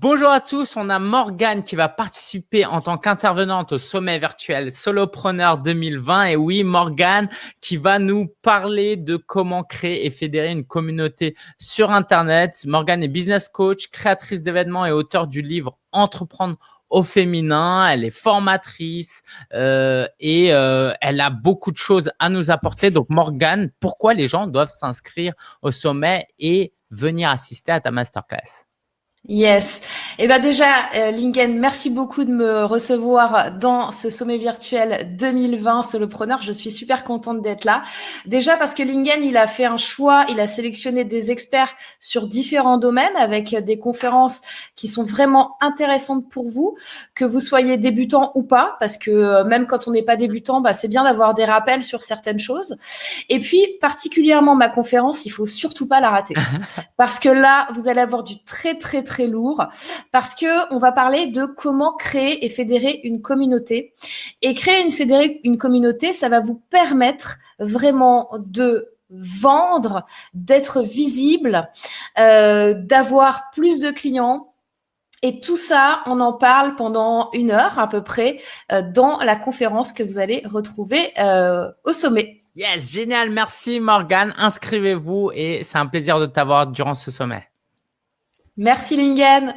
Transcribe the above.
Bonjour à tous, on a Morgane qui va participer en tant qu'intervenante au sommet virtuel Solopreneur 2020. Et oui, Morgane qui va nous parler de comment créer et fédérer une communauté sur Internet. Morgane est business coach, créatrice d'événements et auteur du livre Entreprendre au féminin, elle est formatrice euh, et euh, elle a beaucoup de choses à nous apporter. Donc Morgane, pourquoi les gens doivent s'inscrire au sommet et venir assister à ta masterclass? Yes. Eh ben déjà, euh, Lingen, merci beaucoup de me recevoir dans ce sommet virtuel 2020 Solopreneur. Je suis super contente d'être là. Déjà parce que Lingen, il a fait un choix, il a sélectionné des experts sur différents domaines avec des conférences qui sont vraiment intéressantes pour vous, que vous soyez débutant ou pas, parce que euh, même quand on n'est pas débutant, bah, c'est bien d'avoir des rappels sur certaines choses. Et puis, particulièrement ma conférence, il faut surtout pas la rater. parce que là, vous allez avoir du très, très, très très lourd parce que on va parler de comment créer et fédérer une communauté. Et créer une, fédérer une communauté, ça va vous permettre vraiment de vendre, d'être visible, euh, d'avoir plus de clients, et tout ça, on en parle pendant une heure à peu près euh, dans la conférence que vous allez retrouver euh, au sommet. Yes, génial. Merci Morgane. Inscrivez-vous et c'est un plaisir de t'avoir durant ce sommet. Merci Lingen.